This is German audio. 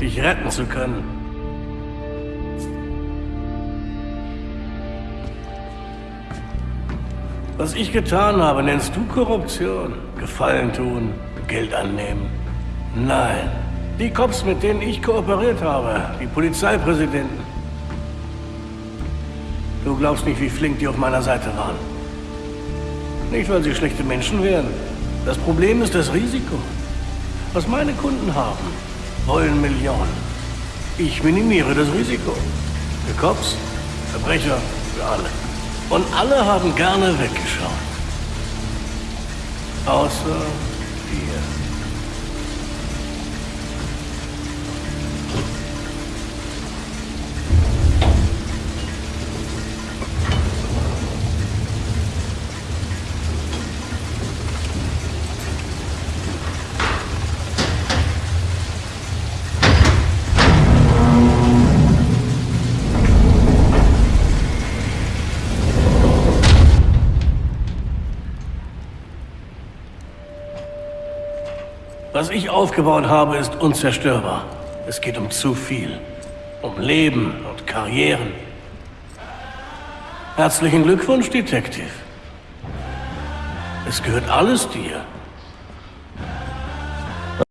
dich retten zu können. Was ich getan habe, nennst du Korruption? Gefallen tun, Geld annehmen? Nein. Die Cops, mit denen ich kooperiert habe, die Polizeipräsidenten. Du glaubst nicht, wie flink die auf meiner Seite waren. Nicht, weil sie schlechte Menschen wären. Das Problem ist das Risiko. Was meine Kunden haben, wollen Millionen. Ich minimiere das Risiko. Für Cops, Verbrecher, für alle. Und alle haben gerne weggeschaut. Außer dir. Was ich aufgebaut habe, ist unzerstörbar. Es geht um zu viel. Um Leben und Karrieren. Herzlichen Glückwunsch, Detective. Es gehört alles dir.